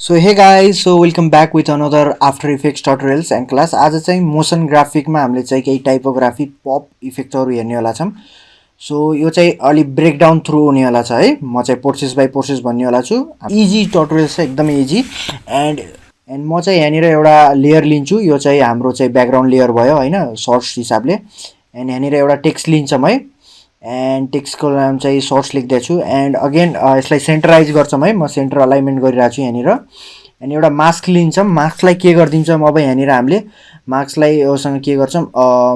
So hey guys so welcome back with another After Effects tutorials and class आज चाहिँ motion ग्राफिकमा हामीले चाहिँ केही टाइपोग्राफी पप इफेक्टहरू हेर्नेवाला छौँ। सो यो चाहिँ अलिक ब्रेकडाउन थ्रु हुनेवाला छ है। म चाहिँ प्रोसेस बाई प्रोसेस भन्नेवाला छु। इजी टटोरियल्स छ एकदमै इजी एन्ड एन्ड म चाहिँ यहाँनिर एउटा लेयर लिन्छु। यो चाहिँ हाम्रो चाहिँ ब्याकग्राउन्ड लेयर भयो होइन सर्ट्स हिसाबले। एन्ड यहाँनिर एउटा टेक्स्ट लिन्छौँ है। एन्ड टेक्स्टको नाम चाहिँ सोर्स लेख्दैछु. एन्ड अगेन यसलाई सेन्टराइज गर्छौँ है। म सेन्टर अलाइनमेन्ट गरिरहेको छु यहाँनिर। एन्ड एउटा मास्क लिन्छौँ। मास्कलाई के गरिदिन्छौँ? अब यहाँनिर हामीले मास्कलाई योसँग के गर्छौँ?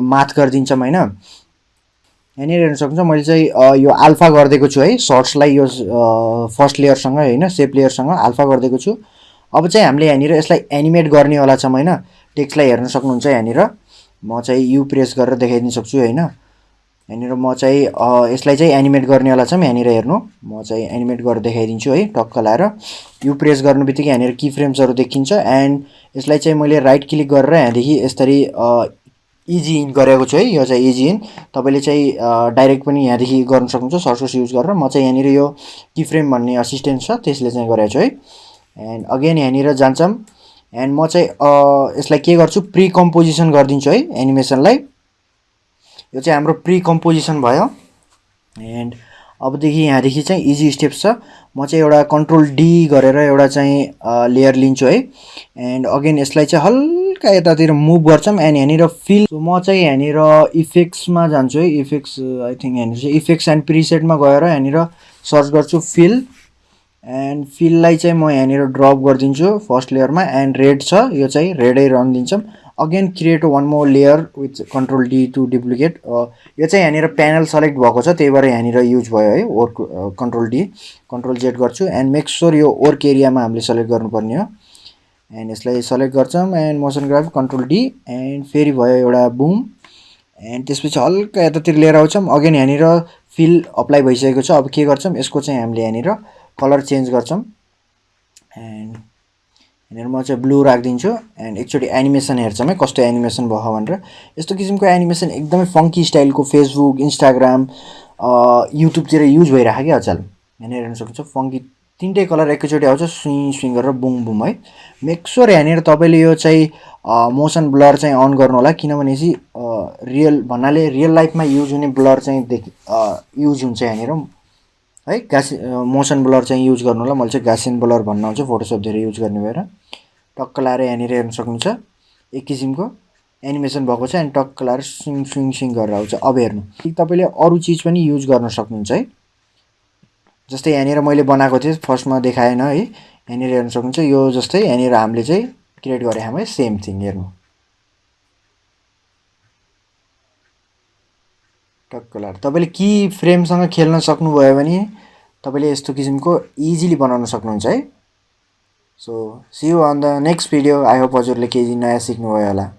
माथ गरिदिन्छौँ होइन? यहाँनिर हेर्न सक्नुहुन्छ मैले चाहिँ यो आल्फा गरिदिएको छु है। सर्ट्सलाई यो फर्स्ट लेयरसँग होइन? सेप लेयरसँग आल्फा गरिदिएको छु। अब चाहिँ हामीले यहाँनिर यसलाई एनिमेट गर्नेवाला छौँ होइन? टेक्स्टलाई हेर्न सक्नुहुन्छ यहाँनिर। म चाहिँ यु प्रेस गरेर देखाइदिन सक्छु होइन? यहाँनिर म चाहिँ यसलाई चाहिँ एनिमेट गर्नेवाला छौँ यहाँनिर हेर्नु। म चाहिँ एनिमेट गरेर देखाइदिन्छु है टक्क लाएर। यु प्रेस गर्नु बित्तिकै यहाँनिर कि फ्रेम्सहरू देखिन्छ एन्ड यसलाई चाहिँ मैले राइट क्लिक गरेर यहाँदेखि यसरी इजी इन गरेको छु है यो चाहिँ इजी इन। तपाईँले चाहिँ डाइरेक्ट पनि यहाँदेखि गर्नु सक्नुहुन्छ सर्सोस युज गरेर। म चाहिँ यहाँनिर यो कि फ्रेम भन्ने असिस्टेन्ट छ त्यसले चाहिँ गरेको छु है। एन्ड अगेन यहाँनिर जान्छौँ। एन्ड म चाहिँ यसलाई के गर्छु प्रि कम्पोजिसन गरिदिन्छु है एनिमेसनलाई। यो चाहिँ हाम्रो प्रि कम्पोजिसन भयो। एन्ड अबदेखि यहाँदेखि चाहिँ इजी स्टेप्स छ। म चाहिँ एउटा कन्ट्रोल डी गरेर एउटा चाहिँ लेयर लिन्छु है। एन्ड अगेन यसलाई चाहिँ हल्का यतातिर मुभ गर्छौँ एन्ड यहाँनिर फिल म चाहिँ यहाँनिर इफेक्ट्समा जान्छु है। इफेक्ट्स आई थिङ्क यहाँनिर चाहिँ इफेक्ट्स एन्ड प्रिसेटमा गएर यहाँनिर सर्च गर्छु फिल एन्ड फिललाई चाहिँ म यहाँनिर ड्रप गरिदिन्छु फर्स्ट लेयरमा एन्ड रेड छ। यो चाहिँ रेडै रङ दिन्छौँ। Again create one more layer with control D to duplicate यो चाहिँ यहाँनिर प्यानल सेलेक्ट भएको छ त्यही भएर यहाँनिर युज भयो है work control D control Z गर्छु एन्ड मेक स्योर यो वर्क एरियामा हामीले सेलेक्ट गर्नुपर्ने हो। एन्ड यसलाई सेलेक्ट गर्छौँ and motion graph control D and फेरि भयो एउटा बुम एन्ड त्यसपछि हल्का यतातिर लिएर आउँछौँ। अगेन यहाँनिर फिल अप्लाई भइसकेको छ। अब के गर्छौँ? यसको चाहिँ हामीले यहाँनिर कलर चेन्ज गर्छौँ। एन्ड यहाँनिर म चाहिँ ब्लू राखिदिन्छु एन्ड एकचोटि एनिमेसन हेर्छौँ है कस्तो एनिमेसन भयो भनेर। यस्तो किसिमको एनिमेसन एकदमै फङ्की स्टाइलको फेसबुक इन्स्टाग्राम युट्युबतिर युज भइरहेको क्या अचल। यहाँनिर हेर्न सक्नुहुन्छ फङ्की तिनटै कलर एकैचोटि आउँछ स्विङ स्विङ गरेर बुङ बुम है। मेक्सोर यहाँनिर तपाईँले यो चाहिँ मोसन ब्लर चाहिँ अन गर्नु होला किनभने चाहिँ रियल भन्नाले रियल लाइफमा युज हुने ब्लर चाहिँ देख युज हुन्छ यहाँनिर। है गासी मोसन ब्लर चाहिँ युज गर्नु होला। मैले चाहिँ गासिन ब्लर भन्नु आउँछ फोटोसप धेरै युज गर्ने भएर टक्क लाएर यहाँनिर हेर्न सक्नुहुन्छ। एक किसिमको एनिमेसन भएको छ अनि टक्क लाएर स्विङ स्विङ स्विङ गरेर आउँछ। अब हेर्नु। तपाईँले अरू चिज पनि युज गर्न सक्नुहुन्छ है। जस्तै यहाँनिर मैले बनाएको थिएँ फर्स्टमा देखाएन है। यहाँनिर हेर्न सक्नुहुन्छ यो जस्तै यहाँनिर हामीले चाहिँ क्रिएट गरेको हामी सेम थिङ हेर्नु। टक्क लाएर तपाईँले कि फ्रेमसँग खेल्न सक्नुभयो भने तपाईँले यस्तो किसिमको इजिली बनाउन सक्नुहुन्छ है। So see you on the next video I hope हजुरले केही नयाँ सिक्नुभयो होला।